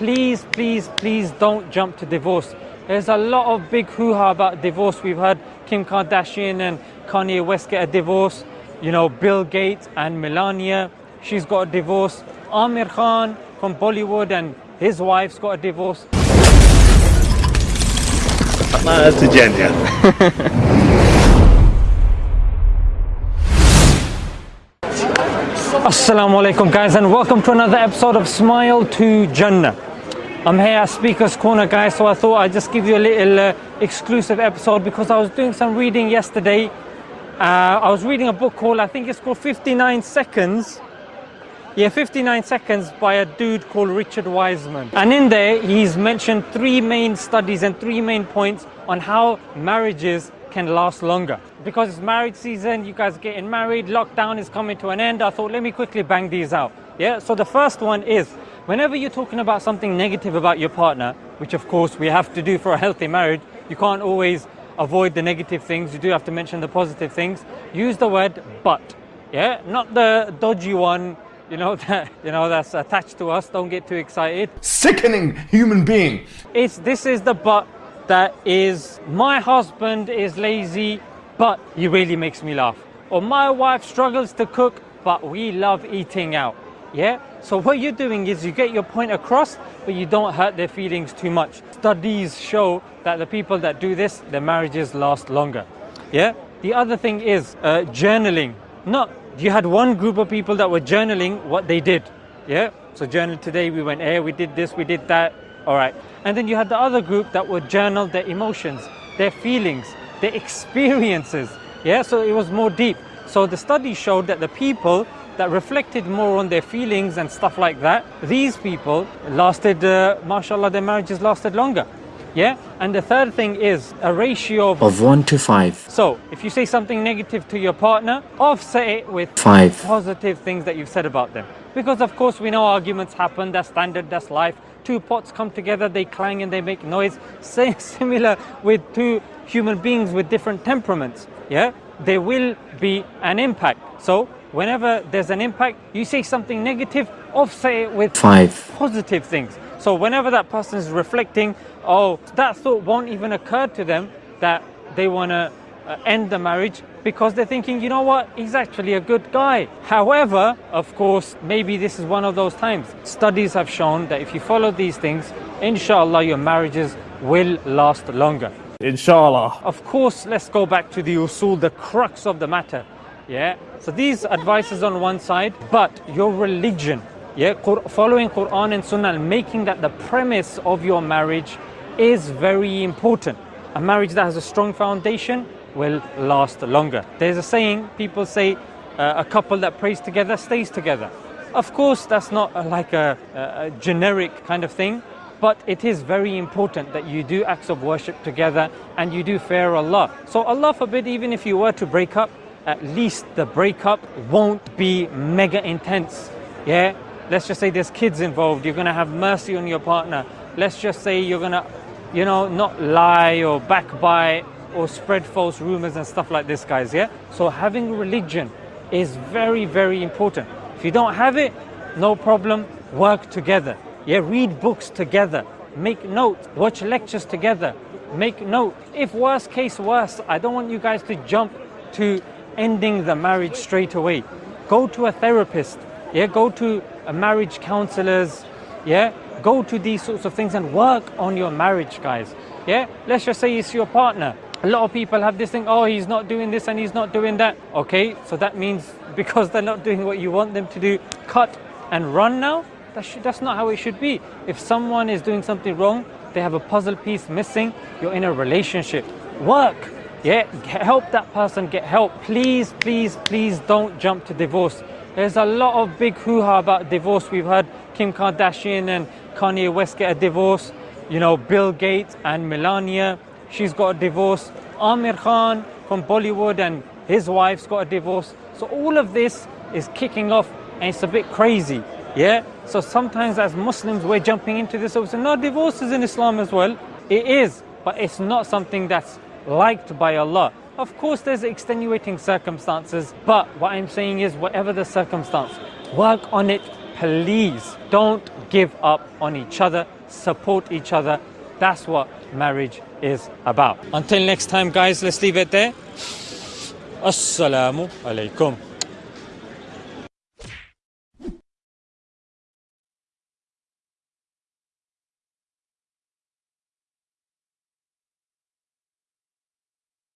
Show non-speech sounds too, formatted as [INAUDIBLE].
please, please, please don't jump to divorce. There's a lot of big hoo-ha about divorce. We've heard Kim Kardashian and Kanye West get a divorce. You know, Bill Gates and Melania, she's got a divorce. Aamir Khan from Bollywood and his wife's got a divorce. That's a. [LAUGHS] Assalamu alaikum guys and welcome to another episode of Smile to Jannah. I'm here at Speaker's Corner guys so I thought I'd just give you a little uh, exclusive episode because I was doing some reading yesterday. Uh, I was reading a book called, I think it's called 59 Seconds. Yeah, 59 Seconds by a dude called Richard Wiseman. And in there he's mentioned three main studies and three main points on how marriages can last longer. Because it's marriage season, you guys are getting married, lockdown is coming to an end, I thought let me quickly bang these out. Yeah, so the first one is, whenever you're talking about something negative about your partner, which of course we have to do for a healthy marriage, you can't always avoid the negative things, you do have to mention the positive things, use the word but. Yeah, not the dodgy one, you know [LAUGHS] that you know that's attached to us. Don't get too excited. Sickening human being. it's this is the but that is my husband is lazy but he really makes me laugh. Or my wife struggles to cook but we love eating out. Yeah so what you're doing is you get your point across but you don't hurt their feelings too much. Studies show that the people that do this their marriages last longer. Yeah? The other thing is uh, journaling. Not you had one group of people that were journaling what they did. Yeah? So journal today we went here we did this we did that. All right. And then you had the other group that would journal their emotions their feelings their [LAUGHS] experiences. Yeah? So it was more deep. So the study showed that the people that reflected more on their feelings and stuff like that these people lasted uh, mashallah their marriages lasted longer yeah and the third thing is a ratio of of 1 to 5. so if you say something negative to your partner offset it with 5. positive things that you've said about them. Because of course we know arguments happen, that's standard, that's life. Two pots come together, they clang and they make noise. [LAUGHS] Same similar with two human beings with different temperaments. Yeah, there will be an impact. So whenever there's an impact, you say something negative, offset it with 5. positive things. So whenever that person is reflecting, oh, that thought won't even occur to them that they want to uh, end the marriage because they're thinking, you know what, he's actually a good guy. However, of course, maybe this is one of those times. Studies have shown that if you follow these things, inshallah, your marriages will last longer. Inshallah. Of course, let's go back to the usul, the crux of the matter. Yeah. So these advices on one side, but your religion, yeah, following Quran and Sunnah, and making that the premise of your marriage is very important. A marriage that has a strong foundation will last longer. There's a saying people say, uh, a couple that prays together stays together. Of course, that's not uh, like a, a, a generic kind of thing, but it is very important that you do acts of worship together and you do fear Allah. So Allah forbid, even if you were to break up, at least the breakup won't be mega intense. Yeah? Let's just say there's kids involved, you're gonna have mercy on your partner. Let's just say you're gonna, you know, not lie or backbite or spread false rumors and stuff like this, guys. Yeah? So having religion is very, very important. If you don't have it, no problem, work together. Yeah, read books together, make notes, watch lectures together, make note. If worst case worse, I don't want you guys to jump to ending the marriage straight away. Go to a therapist, yeah, go to a marriage counselors, yeah, go to these sorts of things and work on your marriage, guys. Yeah, let's just say it's your partner. A lot of people have this thing, oh, he's not doing this and he's not doing that. Okay, so that means [LAUGHS] because they're not doing what you want them to do, cut and run now? That should, that's not how it should be. If someone is doing something wrong, they have a puzzle piece missing, you're in a relationship. Work. Yeah, help that person get help. Please, please, please don't jump to divorce. There's a lot of big hoo-ha about divorce. We've heard Kim Kardashian and Kanye West get a divorce. You know, Bill Gates and Melania, she's got a divorce. Aamir Khan from Bollywood and his wife's got a divorce. So all of this is kicking off and it's a bit crazy. Yeah? So sometimes as Muslims we're jumping into this saying, no, divorce is in Islam as well. It is, but it's not something that's liked by Allah. Of course there's extenuating circumstances, but what I'm saying is whatever the circumstance, work on it please don't give up on each other, support each other. That's what marriage is about. Until next time, guys, let's leave it there. Assalamu alaikum.